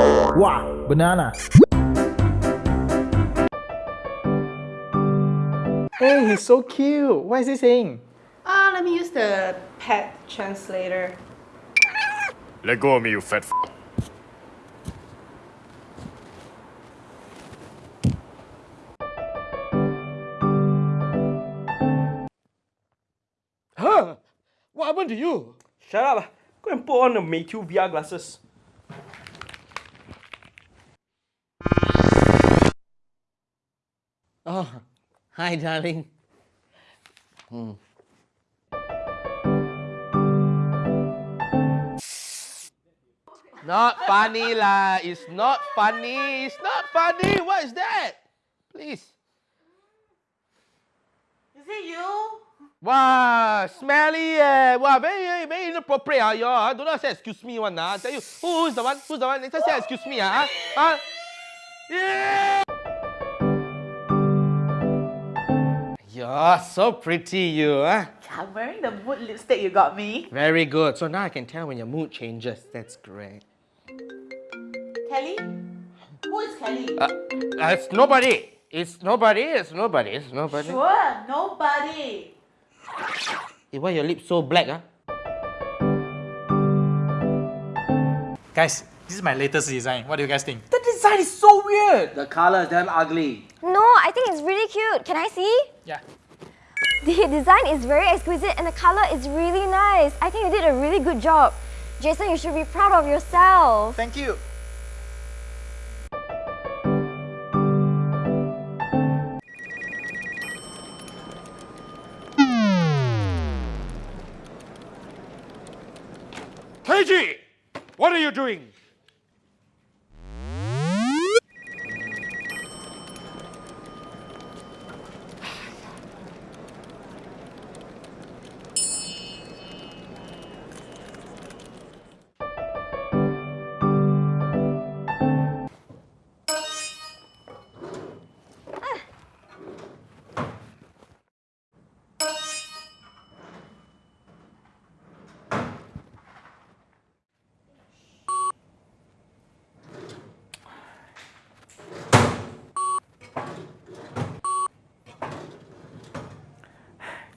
Wow, banana. Hey, he's so cute. What is he saying? Ah, let me use the pet translator. Let go of me, you fat f. Huh? What happened to you? Shut up. Go and put on the Mayhew VR glasses. Oh, hi, darling. Hmm. Not funny lah. It's not funny. It's not funny. What is that? Please. Is it you? Wow, smelly eh. Wow, very, very, very inappropriate ah, you all. ah. Don't say excuse me one ah. I tell you, who, who's the one? Who's the one? Next time say excuse me ah. ah. Yeah. You're so pretty, you ah. I'm wearing the mood lipstick you got me. Very good. So now I can tell when your mood changes. That's great. Kelly? Who is Kelly? Uh, uh, it's nobody. It's nobody. It's nobody. It's nobody. sure, nobody. Eh, why your lips so black ah? Guys, this is my latest design. What do you guys think? The design is so weird. The color is damn ugly. No, I think it's really cute. Can I see? Yeah. The design is very exquisite and the color is really nice. I think you did a really good job. Jason, you should be proud of yourself. Thank you. Teiji! What are you doing?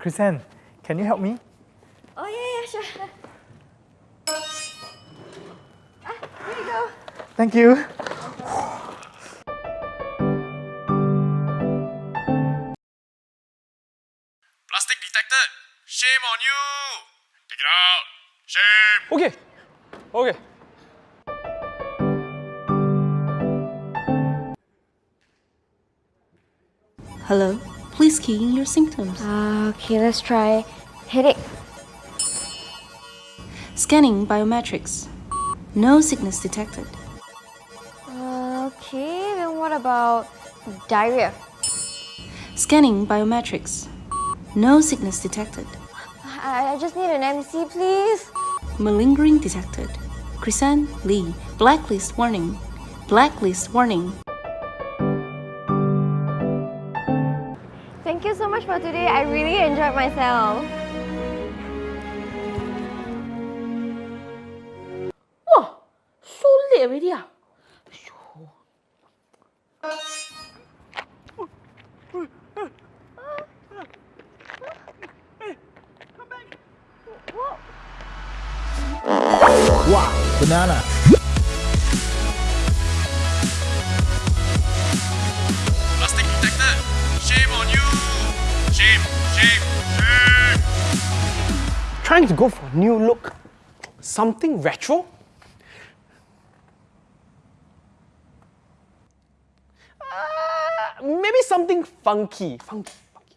Chrisanne, can you help me? Oh, yeah, yeah, sure. Ah, here you go. Thank you. Plastic detected! Shame on you! Take it out! Shame! Okay. Okay. Hello, please key in your symptoms. Uh, okay, let's try headache. Scanning biometrics. No sickness detected. Uh, okay, then what about diarrhea? Scanning biometrics. No sickness detected. I, I just need an MC, please. Malingering detected. Krisan Lee. Blacklist warning. Blacklist warning. Much for today. I really enjoyed myself. Wow, so late already ah. Wow, banana. Trying to go for a new look. Something retro? Uh, maybe something funky. Funky. funky.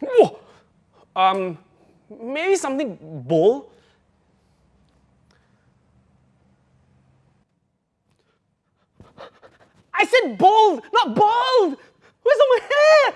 Whoa! Um, maybe something bold. I said bold, not bald. Where's all my hair?